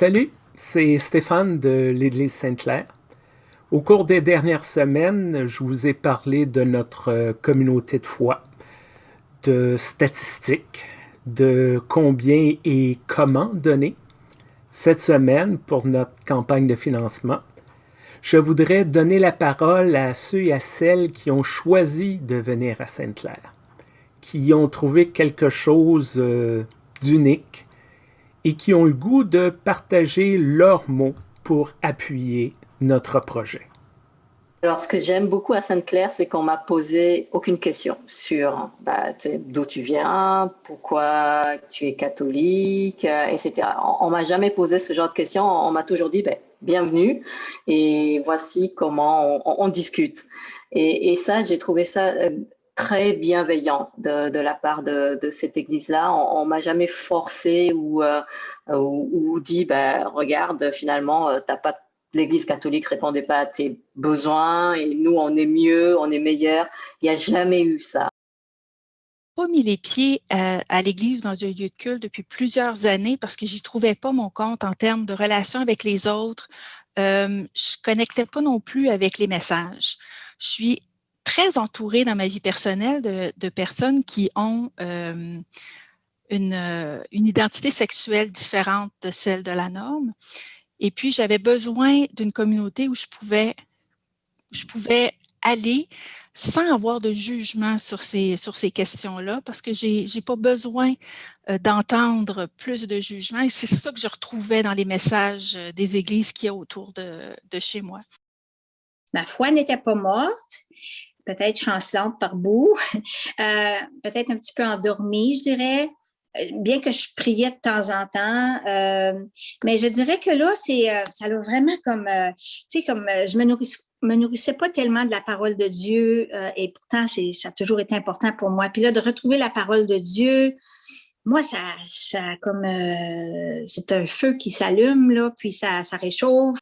Salut, c'est Stéphane de l'Église Sainte-Claire. Au cours des dernières semaines, je vous ai parlé de notre euh, communauté de foi, de statistiques, de combien et comment donner. Cette semaine, pour notre campagne de financement, je voudrais donner la parole à ceux et à celles qui ont choisi de venir à Sainte-Claire, qui ont trouvé quelque chose euh, d'unique et qui ont le goût de partager leurs mots pour appuyer notre projet. Alors, ce que j'aime beaucoup à Sainte-Claire, c'est qu'on m'a posé aucune question sur bah, d'où tu viens, pourquoi tu es catholique, euh, etc. On, ne m'a jamais posé ce genre de questions. On, m'a toujours dit, ben, bienvenue et voici comment on, discute. Et, ça, j'ai trouvé ça euh, très bienveillant de, la part de, cette église-là. On, ne m'a jamais forcé ou, euh, dit, ben, regarde, finalement, t'as pas l'Église catholique répondait pas à tes besoins et nous, on est mieux, on est meilleur. Il n'y a jamais eu ça. Pas mis les pieds euh, à, l'Église dans un lieu de culte depuis plusieurs années parce que j'y trouvais pas mon compte en termes de relation avec les autres. Euh, je connectais pas non plus avec les messages. Je suis très entourée dans ma vie personnelle de, personnes qui ont euh, une, une identité sexuelle différente de celle de la norme. Et puis, j'avais besoin d'une communauté où je pouvais, je pouvais aller sans avoir de jugement sur ces, sur ces questions-là, parce que je n'ai pas besoin euh, d'entendre plus de jugement. Et c'est ça que je retrouvais dans les messages euh, des églises qu'il y a autour de, de chez moi. Ma foi n'était pas morte, peut-être chancelante par bout, euh, peut-être un petit peu endormie, je dirais, bien que je priais de temps en temps, euh, mais je dirais que là, c'est euh, ça a vraiment comme, euh, tu sais, comme je me nourrissais me nourrissais pas tellement de la parole de Dieu et pourtant ça a toujours été important pour moi. Puis là, de retrouver la parole de Dieu, moi, ça, ça comme c'est un feu qui s'allume là, puis ça, ça réchauffe.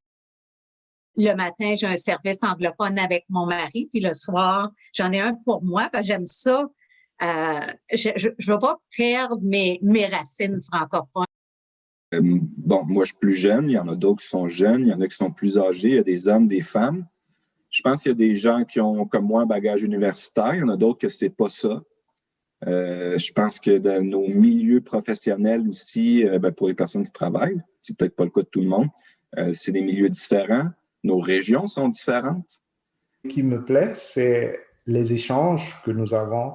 Le matin, j'ai un service anglophone avec mon mari, puis le soir, j'en ai un pour moi, j'aime ça euh, je ne veux pas perdre mes, mes racines francophones. Euh, bon, moi, je suis plus jeune. Il y en a d'autres qui sont jeunes. Il y en a qui sont plus âgés. Il y a des hommes, des femmes. Je pense qu'il y a des gens qui ont, comme moi, un bagage universitaire. Il y en a d'autres que c'est pas ça. Euh, je pense que dans nos milieux professionnels aussi, ben, pour les personnes qui travaillent, c'est peut-être pas le cas de tout le monde, c'est des milieux différents. Nos régions sont différentes. Ce qui me plaît, c'est les échanges que nous avons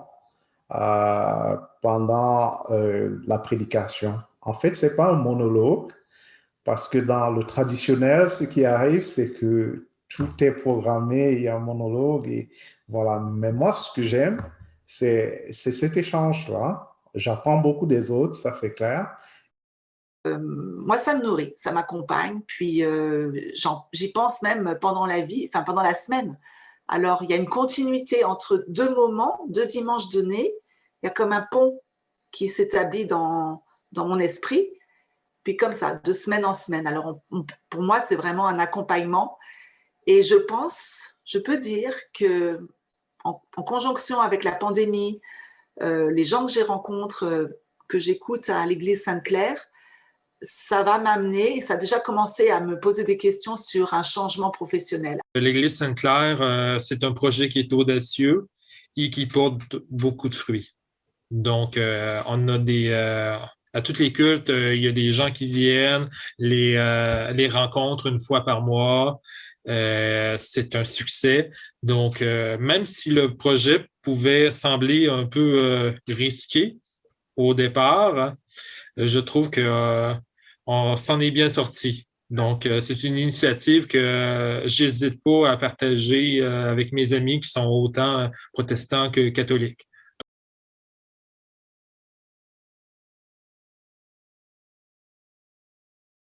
euh, pendant euh, la prédication. En fait, ce n'est pas un monologue, parce que dans le traditionnel, ce qui arrive, c'est que tout est programmé, il y a un monologue, et voilà. Mais moi, ce que j'aime, c'est cet échange-là. J'apprends beaucoup des autres, ça c'est clair. Euh, moi, ça me nourrit, ça m'accompagne, puis j'y pense même pendant la vie, enfin pendant la semaine. Alors, il y a une continuité entre deux moments, deux dimanches donnés, il y a comme un pont qui s'établit dans, mon esprit, puis comme ça, de semaine en semaine. Alors, pour moi, c'est vraiment un accompagnement. Et je pense, je peux dire que en, conjonction avec la pandémie, euh, les gens que j'ai rencontrés, euh, que j'écoute à l'église Sainte-Claire, ça va m'amener, ça a déjà commencé à me poser des questions sur un changement professionnel. L'église Sainte-Claire, euh, c'est un projet qui est audacieux et qui porte beaucoup de fruits. Donc, euh, on a des... Euh, à tous les cultes, euh, il y a des gens qui viennent, les, les rencontres une fois par mois. c'est un succès. Donc, même si le projet pouvait sembler un peu risqué au départ, je trouve que on s'en est bien sorti. Donc, c'est une initiative que j'hésite pas à partager avec mes amis qui sont autant protestants que catholiques.